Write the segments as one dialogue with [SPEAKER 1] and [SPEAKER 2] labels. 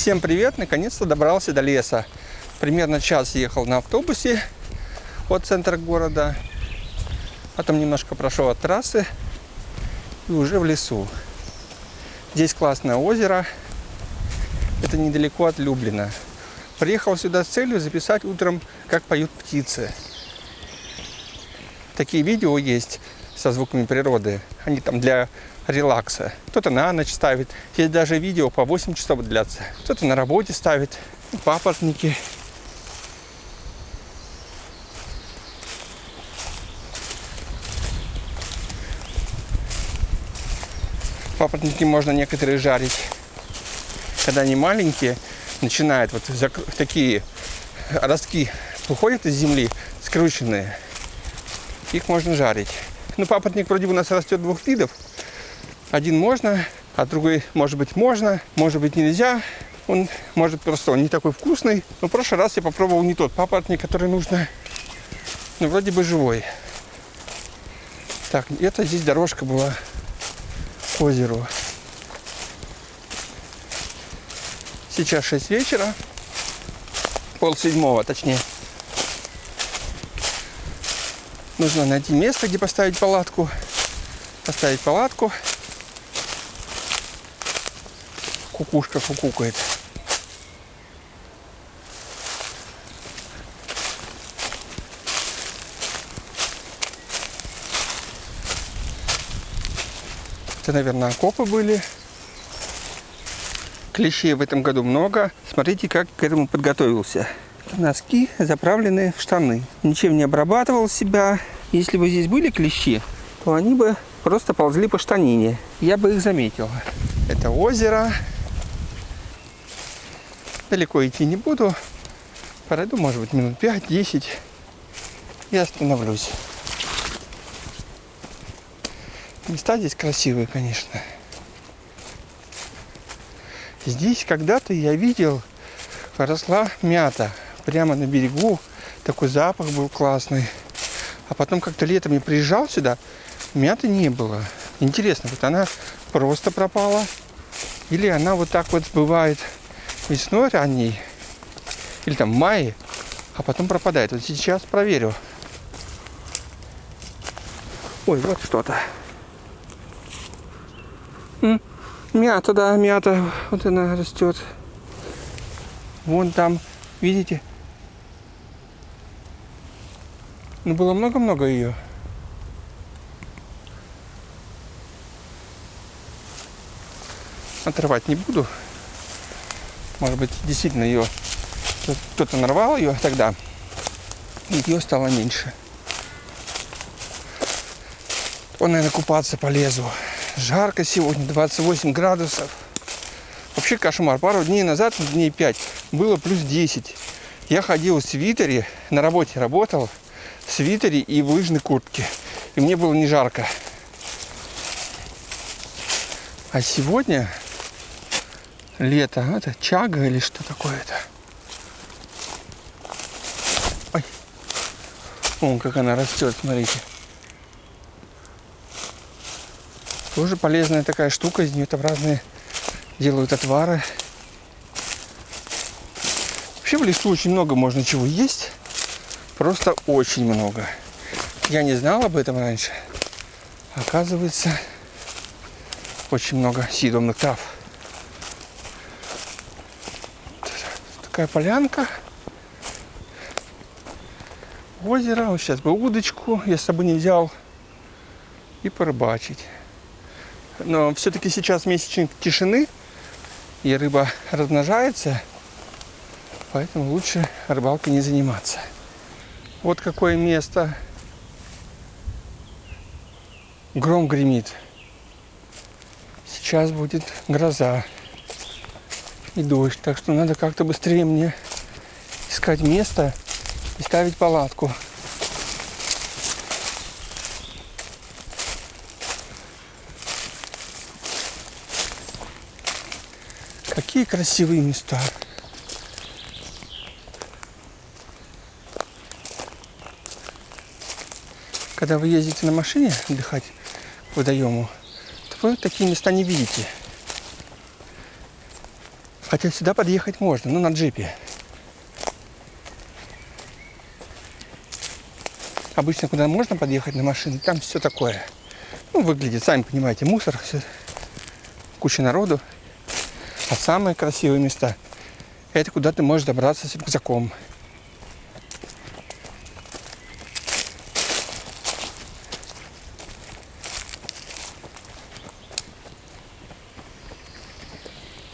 [SPEAKER 1] Всем привет! Наконец-то добрался до леса. Примерно час ехал на автобусе от центра города. Потом немножко прошел от трассы и уже в лесу. Здесь классное озеро. Это недалеко от Люблина. Приехал сюда с целью записать утром, как поют птицы. Такие видео есть со звуками природы. Они там для релакса. Кто-то на ночь ставит. Есть даже видео по 8 часов длятся. Кто-то на работе ставит. Папоротники. Папоротники можно некоторые жарить. Когда они маленькие, начинают вот такие ростки выходят из земли, скрученные. Их можно жарить. Ну, папоротник вроде у нас растет двух видов. Один можно, а другой, может быть, можно, может быть, нельзя. Он, может, просто он не такой вкусный. Но в прошлый раз я попробовал не тот папоротник, который нужно. Но вроде бы живой. Так, это здесь дорожка была к озеру. Сейчас 6 вечера. Пол седьмого, точнее. Нужно найти место, где поставить палатку. Поставить палатку. Кукушка кукукает. Это, наверное, окопы были. Клещей в этом году много. Смотрите, как к этому подготовился. Носки заправлены в штаны. Ничем не обрабатывал себя. Если бы здесь были клещи, то они бы просто ползли по штанине. Я бы их заметил. Это озеро. Далеко идти не буду. Пройду, может быть, минут 5-10 и остановлюсь. Места здесь красивые, конечно. Здесь когда-то я видел, росла мята прямо на берегу. Такой запах был классный. А потом как-то летом я приезжал сюда, мяты не было. Интересно, вот она просто пропала. Или она вот так вот бывает весной ранней, или там в мае, а потом пропадает. Вот сейчас проверю. Ой, вот что-то. Мята, да, мята. Вот она растет. Вон там, видите? Ну, было много-много ее. Отрывать не буду. Может быть, действительно ее кто-то нарвал ее тогда, и ее стало меньше. Он, наверное, купаться полезу. Жарко сегодня, 28 градусов. Вообще кошмар. Пару дней назад, дней 5, было плюс 10. Я ходил в свитере, на работе работал, в свитере и в лыжной куртке. И мне было не жарко. А сегодня лето. Это чага или что такое-то? Ой. Вон как она растет, смотрите. Тоже полезная такая штука. Из нее там разные делают отвары. Вообще в лесу очень много можно чего есть. Просто очень много. Я не знал об этом раньше. Оказывается, очень много съедобных трав. Такая полянка. Озеро. Вот сейчас бы удочку я с собой не взял. И порыбачить. Но все-таки сейчас месячник тишины. И рыба размножается. Поэтому лучше рыбалкой не заниматься. Вот какое место. Гром гремит. Сейчас будет гроза и дождь. Так что надо как-то быстрее мне искать место и ставить палатку. Какие красивые места. Когда вы ездите на машине отдыхать к водоему, то вы такие места не видите. Хотя сюда подъехать можно, ну на джипе. Обычно куда можно подъехать на машине, там все такое. Ну, выглядит, сами понимаете, мусор, все, куча народу. А самые красивые места – это куда ты можешь добраться с рюкзаком.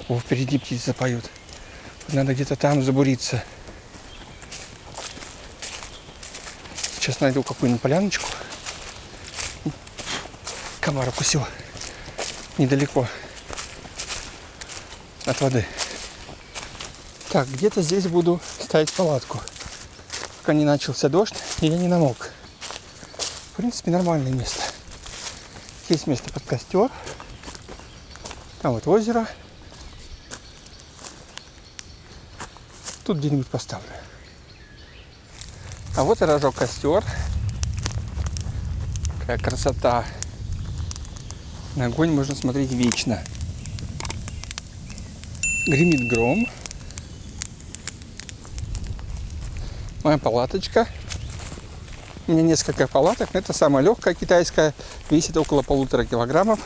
[SPEAKER 1] О, впереди птицы поют. Надо где-то там забуриться. Сейчас найду какую-нибудь поляночку. Комар укусил. Недалеко от воды. Так, где-то здесь буду ставить палатку. Пока не начался дождь, и я не намок. В принципе, нормальное место. Есть место под костер. Там вот озеро. Тут где-нибудь поставлю. А вот и рожок костер. Какая красота. На огонь можно смотреть вечно. Гремит гром. Моя палаточка. У меня несколько палаток. Это самая легкая китайская. Весит около полутора килограммов.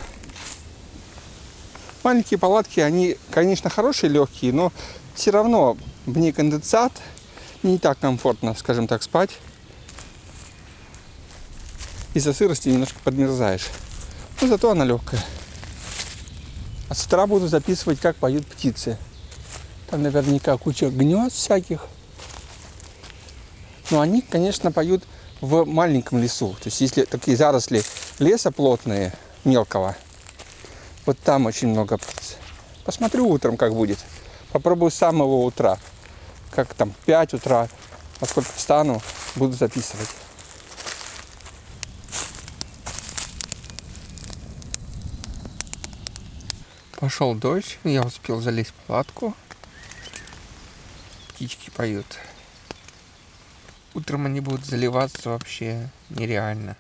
[SPEAKER 1] Маленькие палатки, они, конечно, хорошие, легкие, но все равно в ней конденсат. Не так комфортно, скажем так, спать. Из-за сырости немножко подмерзаешь. Но зато она легкая. А с утра буду записывать, как поют птицы. Там наверняка куча гнезд всяких. Но они, конечно, поют в маленьком лесу. То есть, если такие заросли леса плотные, мелкого, вот там очень много птиц. Посмотрю утром, как будет. Попробую с самого утра. Как там, 5 утра. Поскольку встану, буду записывать. Пошел дождь, я успел залезть в палатку. Птички поют. Утром они будут заливаться вообще нереально.